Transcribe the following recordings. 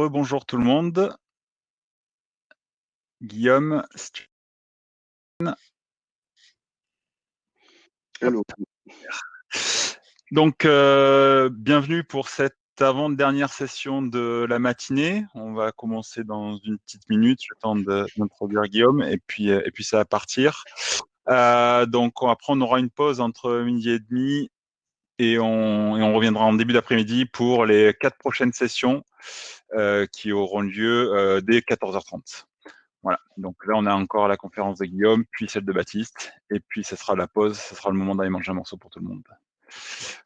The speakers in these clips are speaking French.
Rebonjour tout le monde. Guillaume, Hello. Donc, euh, bienvenue pour cette avant-dernière session de la matinée. On va commencer dans une petite minute, le temps d'introduire Guillaume, et puis, euh, et puis ça va partir. Euh, donc, après, on aura une pause entre midi et demi, et on, et on reviendra en début d'après-midi pour les quatre prochaines sessions qui auront lieu euh, dès 14h30. Voilà, donc là on a encore la conférence de Guillaume, puis celle de Baptiste, et puis ce sera la pause, ce sera le moment d'aller manger un morceau pour tout le monde.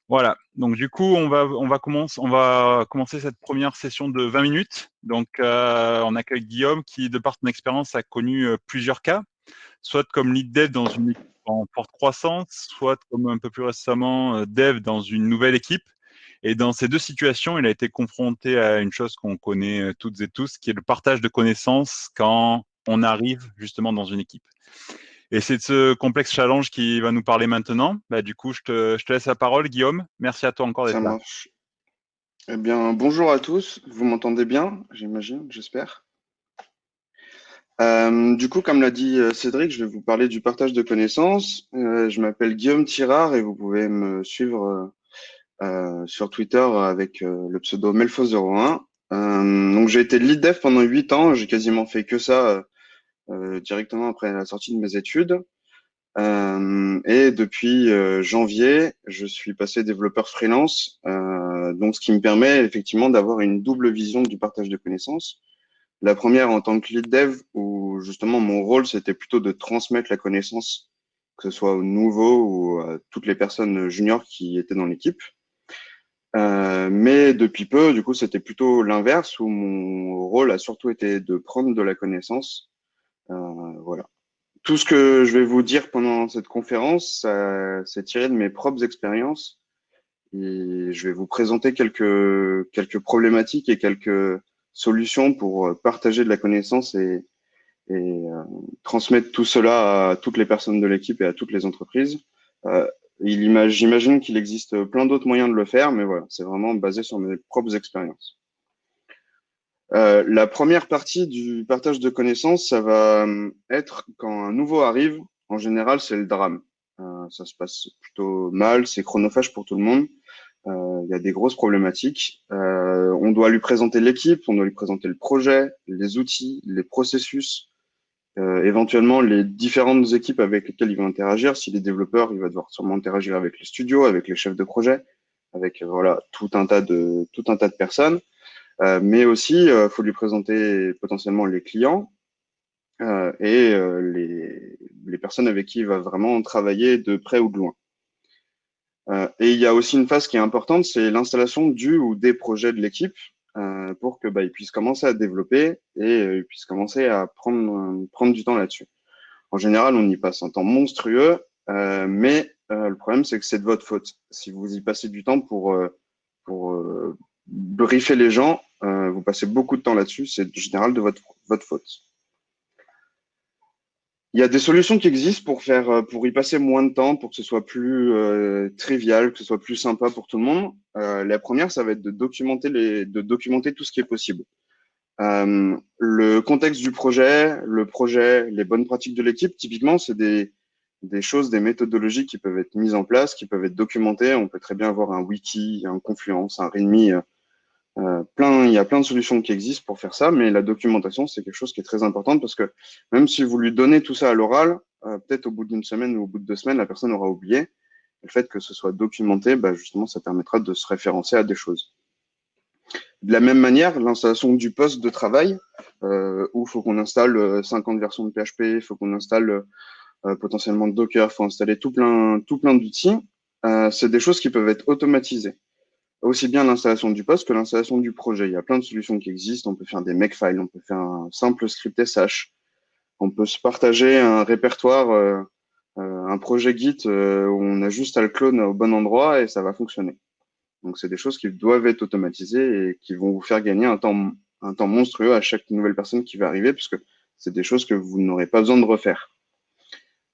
Voilà, donc du coup on va, on va, commencer, cette première session de 20 minutes. Donc euh, on accueille Guillaume qui, de par son expérience, a connu euh, plusieurs cas, soit comme lead dev dans une équipe en forte croissance, soit comme un peu plus récemment euh, dev dans une nouvelle équipe. Et dans ces deux situations, il a été confronté à une chose qu'on connaît euh, toutes et tous, qui est le partage de connaissances quand on arrive justement dans une équipe. Et c'est de ce complexe challenge qui va nous parler maintenant. Bah, du coup, je te, je te laisse la parole, Guillaume. Merci à toi encore d'être là. marche. Eh bien, bonjour à tous. Vous m'entendez bien, j'imagine, j'espère. Euh, du coup, comme l'a dit euh, Cédric, je vais vous parler du partage de connaissances. Euh, je m'appelle Guillaume Tirard et vous pouvez me suivre sur Twitter avec euh, le pseudo Melfo01. Euh, donc, j'ai été lead dev pendant huit ans. J'ai quasiment fait que ça euh, directement après la sortie de mes études. Euh, et depuis euh, janvier, je suis passé développeur freelance, euh, donc ce qui me permet effectivement d'avoir une double vision du partage de connaissances. La première en tant que lead dev, où justement mon rôle c'était plutôt de transmettre la connaissance, que ce soit aux nouveaux ou à toutes les personnes juniors qui étaient dans l'équipe. Euh, mais depuis peu, du coup, c'était plutôt l'inverse, où mon rôle a surtout été de prendre de la connaissance. Euh, voilà tout ce que je vais vous dire pendant cette conférence, c'est tiré de mes propres expériences. Et je vais vous présenter quelques, quelques problématiques et quelques solutions pour partager de la connaissance et, et euh, transmettre tout cela à toutes les personnes de l'équipe et à toutes les entreprises. Euh, J'imagine qu'il existe plein d'autres moyens de le faire, mais voilà, c'est vraiment basé sur mes propres expériences. Euh, la première partie du partage de connaissances, ça va euh, être quand un nouveau arrive. En général, c'est le drame. Euh, ça se passe plutôt mal, c'est chronophage pour tout le monde. Euh, il y a des grosses problématiques. Euh, on doit lui présenter l'équipe, on doit lui présenter le projet, les outils, les processus, éventuellement les différentes équipes avec lesquelles il va interagir. S'il est développeur, il va devoir sûrement interagir avec les studios, avec les chefs de projet, avec voilà tout un tas de tout un tas de personnes. Euh, mais aussi, il euh, faut lui présenter potentiellement les clients euh, et les, les, personnes avec qui il va vraiment travailler de près ou de loin. et il y a aussi une phase qui est importante, c'est l'installation du ou des projets de l'équipe pour que bah, ils puissent commencer à développer et ils puissent commencer à prendre, prendre du temps là-dessus. En général, on y passe un temps monstrueux, euh, mais euh, le problème, c'est que c'est de votre faute. Si vous y passez du temps pour, pour briefer les gens, euh, vous passez beaucoup de temps là-dessus, c'est général de votre, votre faute. Il y a des solutions qui existent pour faire, euh, pour y passer moins de temps, pour que ce soit plus euh, trivial, que ce soit plus sympa pour tout le monde. Euh, la première, ça va être de documenter les, de documenter tout ce qui est possible. Euh, le contexte du projet, le projet, les bonnes pratiques de l'équipe, typiquement, c'est des, des choses, des méthodologies qui peuvent être mises en place, qui peuvent être documentées. On peut très bien avoir un wiki, un Confluence, un README, euh, plein, il y a plein de solutions qui existent pour faire ça, mais la documentation, c'est quelque chose qui est très important parce que même si vous lui donnez tout ça à l'oral, euh, peut-être au bout d'une semaine ou au bout de deux semaines, la personne aura oublié. Le fait que ce soit documenté, bah, justement, ça permettra de se référencer à des choses. De la même manière, l'installation du poste de travail, euh, où il faut qu'on installe 50 versions de PHP, il faut qu'on installe euh, potentiellement Docker, il faut installer tout plein, tout plein d'outils, euh, c'est des choses qui peuvent être automatisées aussi bien l'installation du poste que l'installation du projet. Il y a plein de solutions qui existent. On peut faire des makefiles, on peut faire un simple script SH, on peut se partager un répertoire, euh, euh, un projet Git euh, où on a juste à le clone au bon endroit et ça va fonctionner. Donc c'est des choses qui doivent être automatisées et qui vont vous faire gagner un temps, un temps monstrueux à chaque nouvelle personne qui va arriver puisque c'est des choses que vous n'aurez pas besoin de refaire.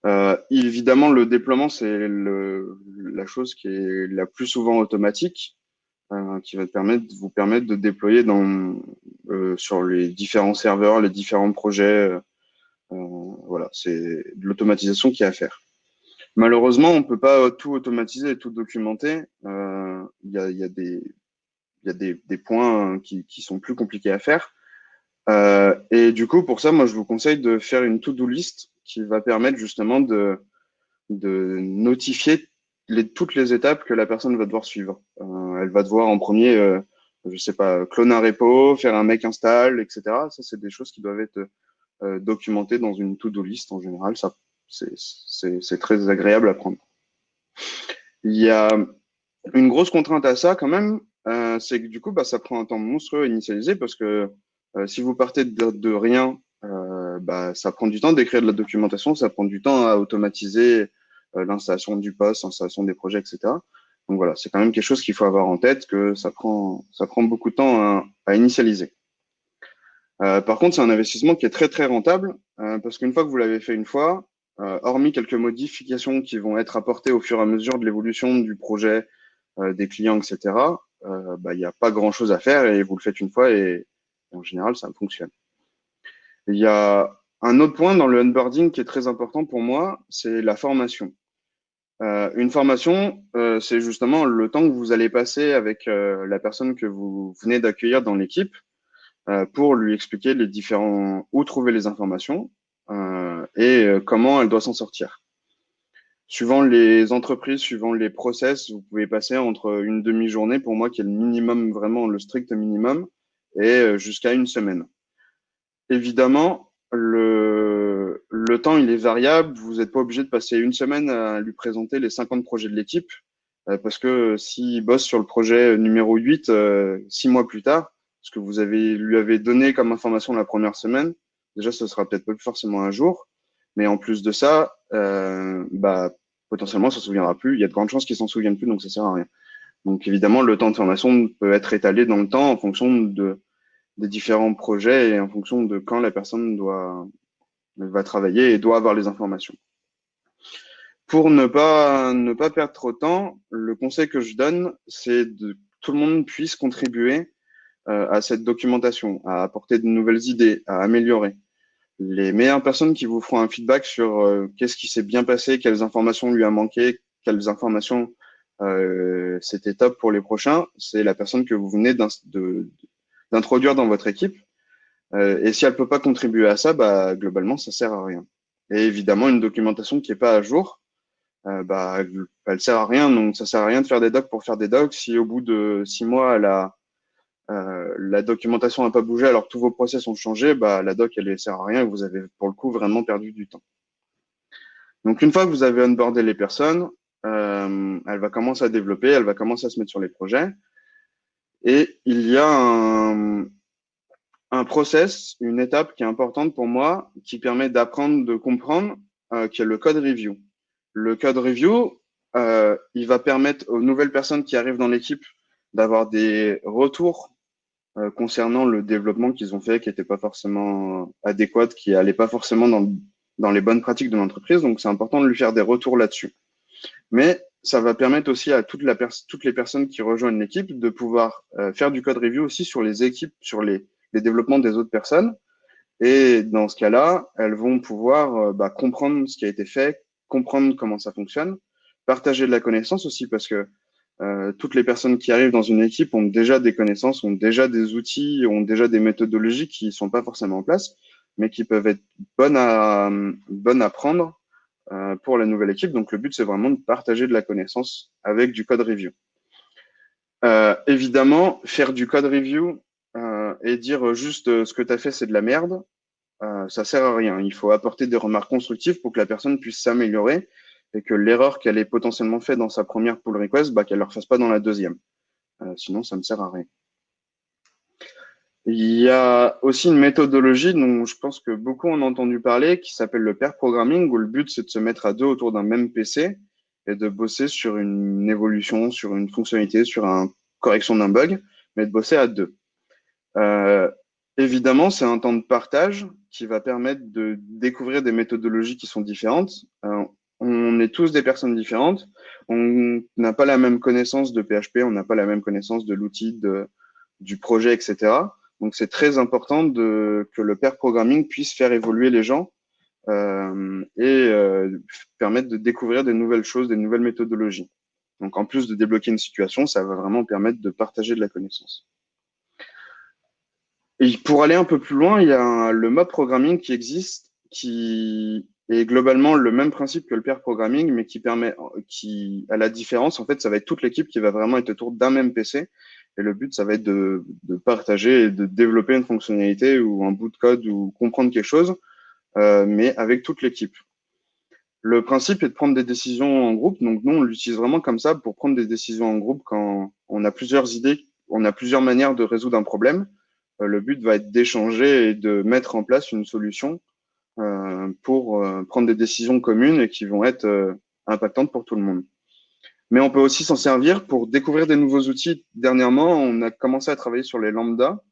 Euh, évidemment, le déploiement, c'est la chose qui est la plus souvent automatique. Qui va permettre, vous permettre de déployer dans, sur les différents serveurs, les différents projets. voilà, c'est de l'automatisation qui est à faire. Malheureusement, on ne peut pas tout automatiser tout documenter. Il y, a, y, a, des, y a des, des points qui, qui, sont plus compliqués à faire. Euh, et du coup, pour ça, moi, je vous conseille de faire une to-do list qui va permettre justement de, de notifier toutes les étapes que la personne va devoir suivre. Euh, elle va devoir en premier, euh, je sais pas, cloner un repo, faire un make install, etc. Ça, c'est des choses qui doivent être euh, documentées dans une to-do list en général. Ça, c'est très agréable à prendre. Il y a une grosse contrainte à ça quand même, euh, c'est que du coup, bah, ça prend un temps monstrueux à initialiser parce que si vous partez de, rien, bah, ça prend du temps d'écrire de la documentation, ça prend du temps à automatiser l'installation du poste, l'installation des projets, etc. Donc voilà, c'est quand même quelque chose qu'il faut avoir en tête, que ça prend, ça prend beaucoup de temps à, initialiser. Euh, par contre, c'est un investissement qui est très très rentable euh, parce qu'une fois que vous l'avez fait une fois, euh, hormis quelques modifications qui vont être apportées au fur et à mesure de l'évolution du projet, des clients, etc., bah, il n'y a pas grand chose à faire et vous le faites une fois et, en général, ça fonctionne. Il y a un autre point dans le onboarding qui est très important pour moi, c'est la formation. Euh, une formation, euh, c'est justement le temps que vous allez passer avec euh, la personne que vous venez d'accueillir dans l'équipe euh, pour lui expliquer les différents où trouver les informations et comment elle doit s'en sortir. Suivant les entreprises, suivant les process, vous pouvez passer entre une demi-journée, pour moi, qui est le minimum, vraiment le strict minimum, et jusqu'à une semaine. Évidemment, le, le temps, il est variable. Vous n'êtes pas obligé de passer une semaine à lui présenter les 50 projets de l'équipe, euh, parce que s'il bosse sur le projet numéro 8, euh, six mois plus tard, ce que vous avez, lui avez donné comme information la première semaine, déjà, ce sera peut-être pas forcément un jour. Mais en plus de ça, euh, bah, potentiellement, ça ne se souviendra plus. Il y a de grandes chances qu'il s'en souvienne plus, donc ça sert à rien. Donc évidemment, le temps de formation peut être étalé dans le temps en fonction de, des différents projets et en fonction de quand la personne doit, va travailler et doit avoir les informations. Pour ne pas, ne pas perdre trop de temps, le conseil que je donne, c'est que tout le monde puisse contribuer euh, à cette documentation, à apporter de nouvelles idées, à améliorer. Les meilleures personnes qui vous feront un feedback sur euh, qu'est-ce qui s'est bien passé, quelles informations lui a manqué, quelles informations euh, c'était top pour les prochains, c'est la personne que vous venez d'introduire dans votre équipe. Euh, et si elle peut pas contribuer à ça, bah, globalement, ça sert à rien. Et évidemment, une documentation qui est pas à jour, euh, bah, elle sert à rien. Donc, ça sert à rien de faire des docs pour faire des docs. Si au bout de six mois, la, euh, la documentation n'a pas bougé alors que tous vos process ont changé, bah, la doc, elle ne sert à rien et vous avez pour le coup vraiment perdu du temps. Donc, une fois que vous avez onboardé les personnes, euh, elle va commencer à développer, elle va commencer à se mettre sur les projets. Et il y a un, un process, une étape qui est importante pour moi, qui permet d'apprendre, de comprendre, euh, qui est le code review. Le code review, euh, il va permettre aux nouvelles personnes qui arrivent dans l'équipe d'avoir des retours euh, concernant le développement qu'ils ont fait, qui n'était pas forcément adéquat, qui n'allait pas forcément dans, dans les bonnes pratiques de l'entreprise. Donc, c'est important de lui faire des retours là-dessus. Mais ça va permettre aussi à toutes les personnes qui rejoignent l'équipe de pouvoir faire du code review aussi sur les équipes, sur les, les développements des autres personnes. Et dans ce cas-là, elles vont pouvoir euh, bah, comprendre ce qui a été fait, comprendre comment ça fonctionne, partager de la connaissance aussi parce que euh, toutes les personnes qui arrivent dans une équipe ont déjà des connaissances, ont déjà des outils, ont déjà des méthodologies qui ne sont pas forcément en place, mais qui peuvent être bonnes à, bonnes à prendre euh, pour la nouvelle équipe. Donc, le but, c'est vraiment de partager de la connaissance avec du code review. Euh, évidemment, faire du code review et dire juste euh, ce que tu as fait, c'est de la merde, euh, ça sert à rien. Il faut apporter des remarques constructives pour que la personne puisse s'améliorer et que l'erreur qu'elle ait potentiellement fait dans sa première pull request, bah, qu'elle ne le refasse pas dans la deuxième. Euh, sinon, ça ne sert à rien. Il y a aussi une méthodologie dont je pense que beaucoup ont entendu parler qui s'appelle le pair programming où le but c'est de se mettre à deux autour d'un même PC et de bosser sur une évolution, sur une fonctionnalité, sur une correction d'un bug, mais de bosser à deux. Euh, évidemment, c'est un temps de partage qui va permettre de découvrir des méthodologies qui sont différentes. Euh, on est tous des personnes différentes. On n'a pas la même connaissance de PHP, on n'a pas la même connaissance de l'outil, du projet, etc. Donc, c'est très important de, que le pair programming puisse faire évoluer les gens euh, et euh, permettre de découvrir des nouvelles choses, des nouvelles méthodologies. Donc, en plus de débloquer une situation, ça va vraiment permettre de partager de la connaissance. Et pour aller un peu plus loin, il y a le mob programming qui existe, qui est globalement le même principe que le pair programming, mais qui permet, qui, à la différence, en fait, ça va être toute l'équipe qui va vraiment être autour d'un même PC. Et le but, ça va être de, de, partager et de développer une fonctionnalité ou un bout de code ou comprendre quelque chose, euh, mais avec toute l'équipe. Le principe est de prendre des décisions en groupe. Donc, nous, on l'utilise vraiment comme ça pour prendre des décisions en groupe quand on a plusieurs idées, on a plusieurs manières de résoudre un problème. Euh, le but va être d'échanger et de mettre en place une solution euh, pour euh, prendre des décisions communes et qui vont être impactantes pour tout le monde. Mais on peut aussi s'en servir pour découvrir des nouveaux outils. Dernièrement, on a commencé à travailler sur les lambda.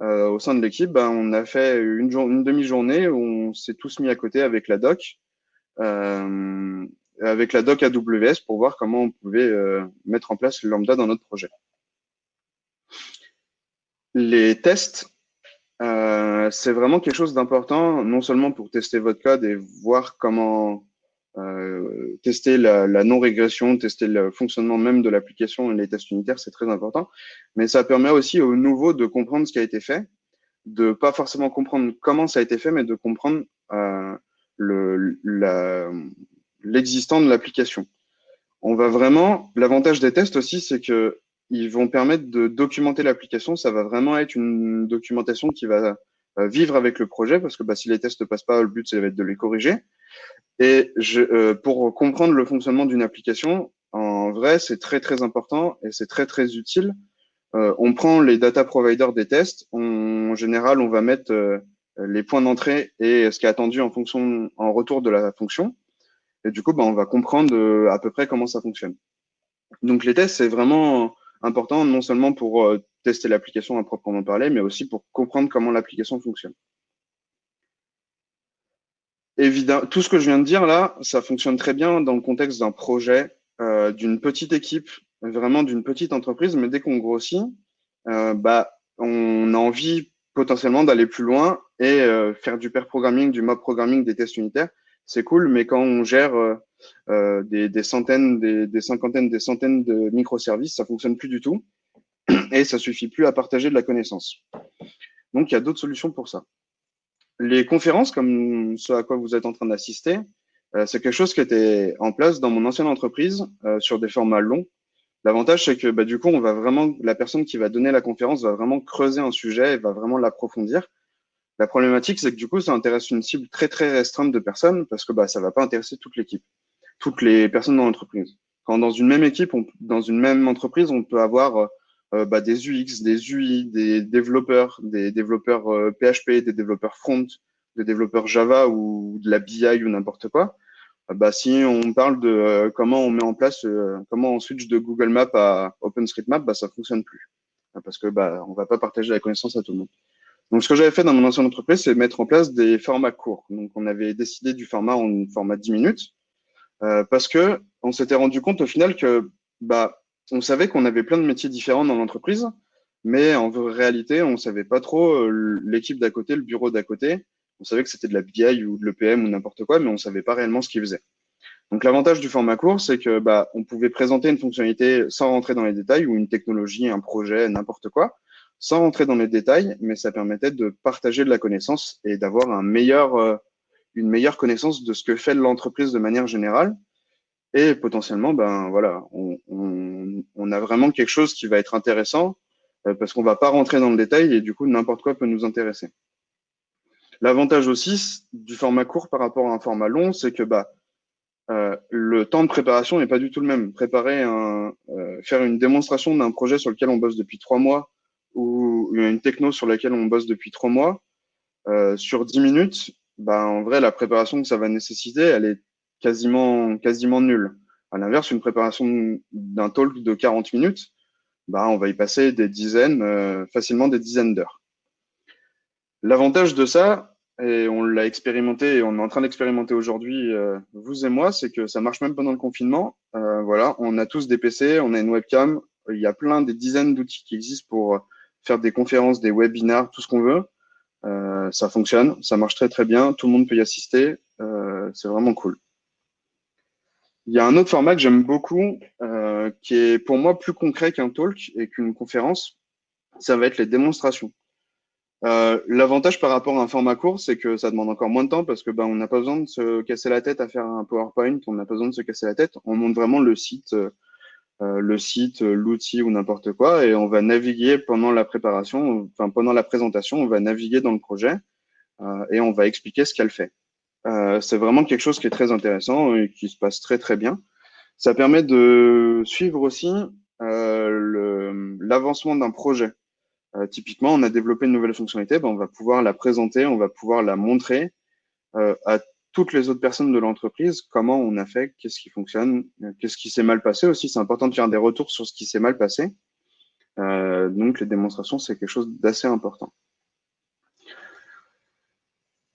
au sein de l'équipe, ben, on a fait une, une demi-journée où on s'est tous mis à côté avec la doc, avec la doc AWS pour voir comment on pouvait mettre en place le lambda dans notre projet. Les tests, euh, c'est vraiment quelque chose d'important, non seulement pour tester votre code et voir comment euh, tester la, non-régression, tester le fonctionnement même de l'application et les tests unitaires, c'est très important, mais ça permet aussi aux nouveaux de comprendre ce qui a été fait, de pas forcément comprendre comment ça a été fait, mais de comprendre euh, l'existant de l'application. On va vraiment, l'avantage des tests aussi, c'est que ils vont permettre de documenter l'application. Ça va vraiment être une documentation qui va euh, vivre avec le projet parce que bah, si les tests ne passent pas, le but, c'est de les corriger. Et je, euh, pour comprendre le fonctionnement d'une application, en vrai, c'est très, très important et c'est très, très utile. Euh, on prend les data providers des tests. en général, on va mettre euh, les points d'entrée et ce qui est attendu en fonction, en retour de la fonction. Et du coup, bah, on va comprendre à peu près comment ça fonctionne. Donc, les tests, c'est vraiment important non seulement pour euh, tester l'application à proprement parler, mais aussi pour comprendre comment l'application fonctionne. Évidemment, tout ce que je viens de dire là, ça fonctionne très bien dans le contexte d'un projet, euh, d'une petite équipe, vraiment d'une petite entreprise, mais dès qu'on grossit, euh, bah, on a envie potentiellement d'aller plus loin et faire du pair programming, du mob programming, des tests unitaires, c'est cool, mais quand on gère euh, des, centaines, des, cinquantaines, des centaines de microservices, ça fonctionne plus du tout et ça suffit plus à partager de la connaissance. Donc, il y a d'autres solutions pour ça. Les conférences, comme ce à quoi vous êtes en train d'assister, euh, c'est quelque chose qui était en place dans mon ancienne entreprise euh, sur des formats longs. L'avantage, c'est que bah, du coup, on va vraiment, la personne qui va donner la conférence va vraiment creuser un sujet et va vraiment l'approfondir. La problématique, c'est que du coup, ça intéresse une cible très très restreinte de personnes parce que bah, ça va pas intéresser toute l'équipe, toutes les personnes dans l'entreprise. Quand dans une même équipe, dans une même entreprise, on peut avoir euh, bah, des UX, des UI, des développeurs, des développeurs PHP, euh, des développeurs front, des développeurs Java ou de la BI ou n'importe quoi. Euh, bah, si on parle de comment on met en place, comment on switch de Google Maps à OpenStreetMap, bah, ça fonctionne plus parce que bah, on va pas partager la connaissance à tout le monde. Donc, ce que j'avais fait dans mon ancienne entreprise, c'est mettre en place des formats courts. Donc, on avait décidé du format en format 10 minutes euh, parce que on s'était rendu compte au final que bah, on savait qu'on avait plein de métiers différents dans l'entreprise, mais en réalité, on savait pas trop euh, l'équipe d'à côté, le bureau d'à côté. On savait que c'était de la BI ou de l'EPM ou n'importe quoi, mais on savait pas réellement ce qu'ils faisaient. Donc, l'avantage du format court, c'est que bah, on pouvait présenter une fonctionnalité sans rentrer dans les détails ou une technologie, un projet, n'importe quoi sans rentrer dans les détails, mais ça permettait de partager de la connaissance et d'avoir un meilleur, euh, une meilleure connaissance de ce que fait l'entreprise de manière générale. Et potentiellement, ben voilà, on, a vraiment quelque chose qui va être intéressant euh, parce qu'on va pas rentrer dans le détail et du coup n'importe quoi peut nous intéresser. L'avantage aussi du format court par rapport à un format long, c'est que bah euh, le temps de préparation n'est pas du tout le même. Préparer un, euh, faire une démonstration d'un projet sur lequel on bosse depuis trois mois ou une techno sur laquelle on bosse depuis trois mois, sur dix minutes, bah, en vrai, la préparation que ça va nécessiter, elle est quasiment, quasiment nulle. À l'inverse, une préparation d'un talk de 40 minutes, bah, on va y passer des dizaines, euh, facilement des dizaines d'heures. L'avantage de ça, et on l'a expérimenté et on est en train d'expérimenter aujourd'hui, euh, vous et moi, c'est que ça marche même pendant le confinement. Euh, voilà, on a tous des PC, on a une webcam, il y a plein des dizaines d'outils qui existent pour faire des conférences, des webinars, tout ce qu'on veut. Euh, ça fonctionne, ça marche très très bien, tout le monde peut y assister, euh, c'est vraiment cool. Il y a un autre format que j'aime beaucoup, euh, qui est pour moi plus concret qu'un talk et qu'une conférence, ça va être les démonstrations. L'avantage par rapport à un format court, c'est que ça demande encore moins de temps parce que ben, on n'a pas besoin de se casser la tête à faire un PowerPoint, on n'a pas besoin de se casser la tête. On montre vraiment le site, le site, l'outil ou n'importe quoi, et on va naviguer pendant la préparation, enfin pendant la présentation, on va naviguer dans le projet euh, et on va expliquer ce qu'elle fait. Euh, c'est vraiment quelque chose qui est très intéressant et qui se passe très très bien. Ça permet de suivre aussi l'avancement d'un projet. Euh, typiquement, on a développé une nouvelle fonctionnalité, ben, on va pouvoir la présenter, on va pouvoir la montrer euh, à toutes les autres personnes de l'entreprise, comment on a fait, qu'est-ce qui fonctionne, euh, qu'est-ce qui s'est mal passé aussi. C'est important de faire des retours sur ce qui s'est mal passé. donc, les démonstrations, c'est quelque chose d'assez important.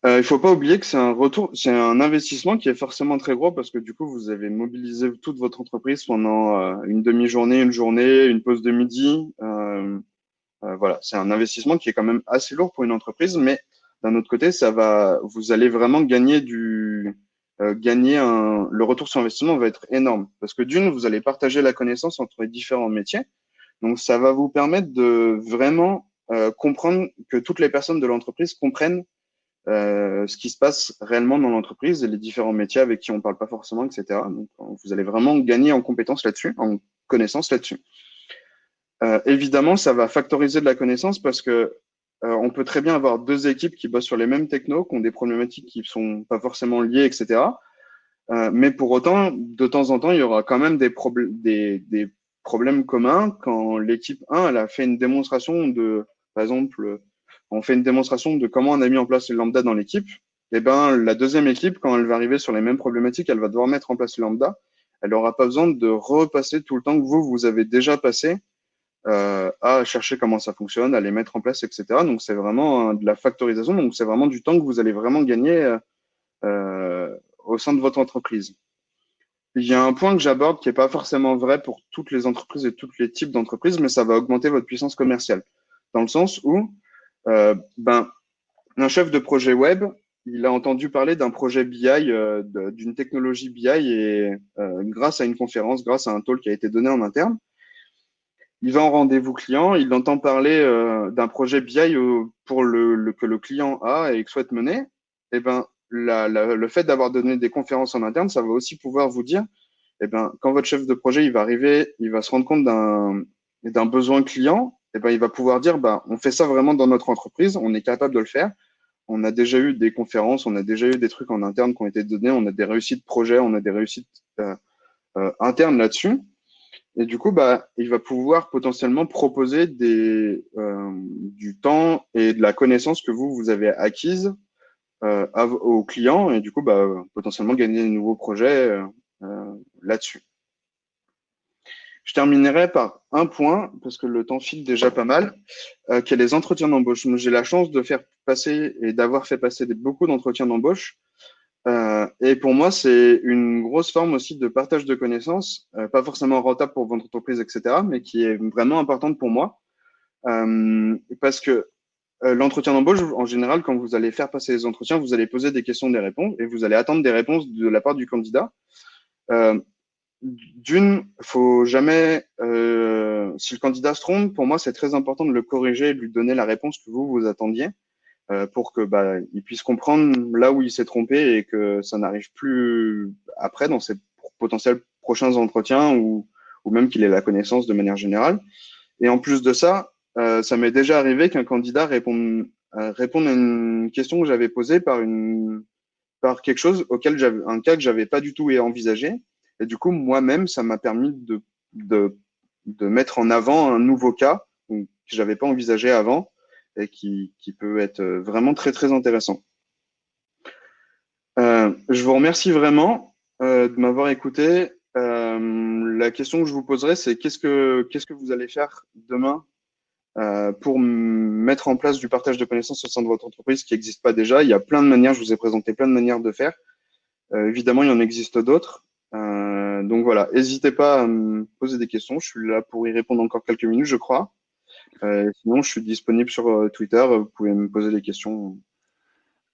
il ne faut pas oublier que c'est un retour, c'est un investissement qui est forcément très gros parce que du coup, vous avez mobilisé toute votre entreprise pendant une demi-journée, une journée, une pause de midi. Euh, voilà, c'est un investissement qui est quand même assez lourd pour une entreprise, mais d'un autre côté, ça va, vous allez vraiment gagner du, euh, gagner un, le retour sur investissement va être énorme parce que d'une, vous allez partager la connaissance entre les différents métiers, donc ça va vous permettre de vraiment euh, comprendre que toutes les personnes de l'entreprise comprennent euh, ce qui se passe réellement dans l'entreprise et les différents métiers avec qui on parle pas forcément, etc. Donc, vous allez vraiment gagner en compétences là-dessus, en connaissances là-dessus. Euh, évidemment, ça va factoriser de la connaissance parce que euh, on peut très bien avoir deux équipes qui bossent sur les mêmes technos, qui ont des problématiques qui sont pas forcément liées, etc. Euh, mais pour autant, de temps en temps, il y aura quand même des, des, problèmes communs quand l'équipe 1 elle a fait une démonstration de, par exemple, on fait une démonstration de comment on a mis en place le lambda dans l'équipe. Eh ben, la deuxième équipe, quand elle va arriver sur les mêmes problématiques, elle va devoir mettre en place le lambda. Elle n'aura pas besoin de repasser tout le temps que vous, vous avez déjà passé euh, à chercher comment ça fonctionne, à les mettre en place, etc. Donc c'est vraiment de la factorisation, donc c'est vraiment du temps que vous allez vraiment gagner euh, euh, au sein de votre entreprise. Il y a un point que j'aborde qui n'est pas forcément vrai pour toutes les entreprises et tous les types d'entreprises, mais ça va augmenter votre puissance commerciale. Dans le sens où euh, ben, un chef de projet web, il a entendu parler d'un projet BI, euh, d'une technologie BI, et euh, grâce à une conférence, grâce à un talk qui a été donné en interne, il va en rendez-vous client, il entend parler euh, d'un projet BI pour le, que le client a et souhaite mener, eh ben, la, le fait d'avoir donné des conférences en interne, ça va aussi pouvoir vous dire, eh ben, quand votre chef de projet il va arriver, il va se rendre compte d'un besoin client, eh ben, il va pouvoir dire, ben, on fait ça vraiment dans notre entreprise, on est capable de le faire. On a déjà eu des conférences, on a déjà eu des trucs en interne qui ont été donnés, on a des réussites projet, on a des réussites euh, euh, internes là-dessus. Et du coup, bah, il va pouvoir potentiellement proposer des, euh, du temps et de la connaissance que vous, vous avez acquise euh, aux clients et du coup, bah, potentiellement gagner de nouveaux projets euh, euh, là-dessus. Je terminerai par un point, parce que le temps file déjà pas mal, euh, qui est les entretiens d'embauche. J'ai la chance de faire passer et d'avoir fait passer beaucoup d'entretiens d'embauche. Euh, et pour moi, c'est une grosse forme aussi de partage de connaissances, euh, pas forcément rentable pour votre entreprise, etc., mais qui est vraiment importante pour moi. Euh, parce que l'entretien d'embauche, en général, quand vous allez faire passer les entretiens, vous allez poser des questions, des réponses, et vous allez attendre des réponses de la part du candidat. D'une, faut jamais, si le candidat se trompe, pour moi, c'est très important de le corriger et de lui donner la réponse que vous vous attendiez. Euh, pour que bah, il puisse comprendre là où il s'est trompé et que ça n'arrive plus après dans ses potentiels prochains entretiens ou, ou même qu'il ait la connaissance de manière générale. Et en plus de ça, euh, ça m'est déjà arrivé qu'un candidat réponde, euh, réponde à une question que j'avais posée par une par quelque chose auquel un cas que j'avais pas du tout envisagé. Et du coup, moi-même, ça m'a permis de, de, de mettre en avant un nouveau cas que j'avais pas envisagé avant et qui, qui, peut être euh, vraiment très très intéressant. Euh, je vous remercie vraiment euh, de m'avoir écouté. Euh, la question que je vous poserai, c'est qu'est-ce que qu'est-ce que vous allez faire demain euh, pour mettre en place du partage de connaissances au sein de votre entreprise qui n'existe pas déjà? Il y a plein de manières, je vous ai présenté plein de manières de faire. Euh, évidemment, il y en existe d'autres. Donc voilà, n'hésitez pas à me poser des questions. Je suis là pour y répondre encore quelques minutes, je crois. Euh, sinon, je suis disponible sur euh, Twitter. Vous pouvez me poser des questions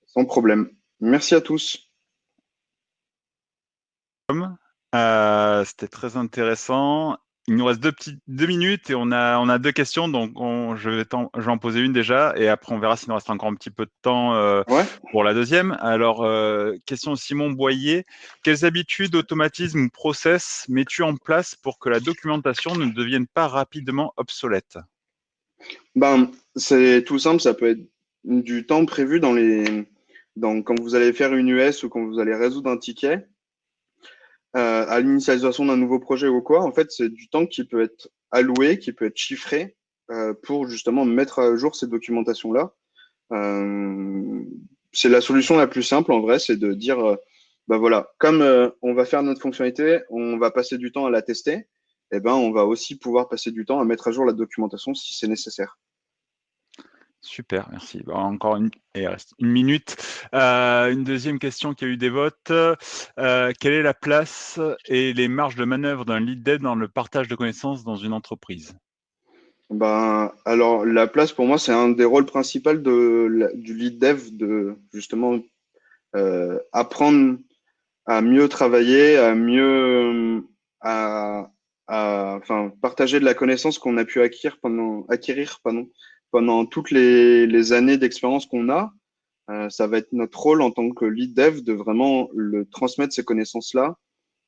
sans problème. Merci à tous. Euh, C'était très intéressant. Il nous reste deux, petites, deux minutes et on a, on a deux questions, donc on, je, vais en, je vais en poser une déjà et après on verra s'il nous reste encore un petit peu de temps euh, Ouais. pour la deuxième. Alors, euh, question de Simon Boyer. Quelles habitudes, automatismes ou process mets-tu en place pour que la documentation ne devienne pas rapidement obsolète? Ben, c'est tout simple, ça peut être du temps prévu dans les, dans, quand vous allez faire une US ou quand vous allez résoudre un ticket, euh, à l'initialisation d'un nouveau projet ou quoi, en fait, c'est du temps qui peut être alloué, qui peut être chiffré euh, pour justement mettre à jour ces documentations-là. Euh, c'est la solution la plus simple en vrai, c'est de dire, bah voilà, comme on va faire notre fonctionnalité, on va passer du temps à la tester, eh ben on va aussi pouvoir passer du temps à mettre à jour la documentation si c'est nécessaire. Super, merci. Bon, encore une, et il reste une minute. Euh, une deuxième question qui a eu des votes. Euh, quelle est la place et les marges de manœuvre d'un lead dev dans le partage de connaissances dans une entreprise? Ben, alors, la place pour moi, c'est un des rôles principaux de, la- du lead dev de justement euh, apprendre à mieux travailler, à mieux à, enfin, partager de la connaissance qu'on a pu acquérir pendant, acquérir pardon, pendant toutes les, les années d'expérience qu'on a. Euh, ça va être notre rôle en tant que lead dev de vraiment le transmettre ces connaissances-là,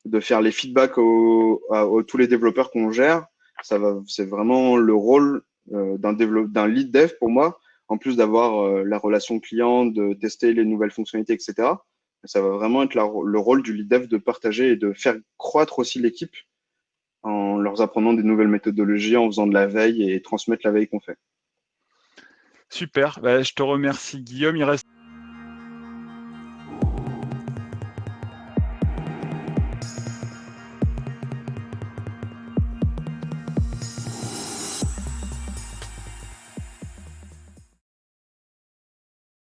de faire les feedbacks aux, à, tous les développeurs qu'on gère. Ça va, c'est vraiment le rôle euh, d'un d'un lead dev pour moi, en plus d'avoir euh, la relation client, de tester les nouvelles fonctionnalités, etc. Ça va vraiment être le rôle du lead dev de partager et de faire croître aussi l'équipe en leur apprenant des nouvelles méthodologies, en faisant de la veille et transmettre la veille qu'on fait. Super, bah, je te remercie Guillaume.